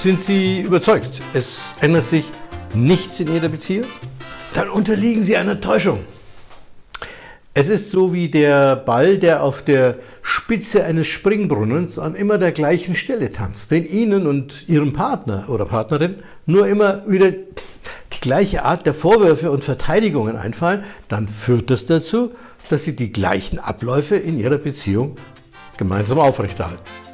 Sind Sie überzeugt, es ändert sich nichts in Ihrer Beziehung? Dann unterliegen Sie einer Täuschung. Es ist so wie der Ball, der auf der Spitze eines Springbrunnens an immer der gleichen Stelle tanzt. Wenn Ihnen und Ihrem Partner oder Partnerin nur immer wieder die gleiche Art der Vorwürfe und Verteidigungen einfallen, dann führt das dazu, dass Sie die gleichen Abläufe in Ihrer Beziehung gemeinsam aufrechterhalten.